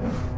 Bye.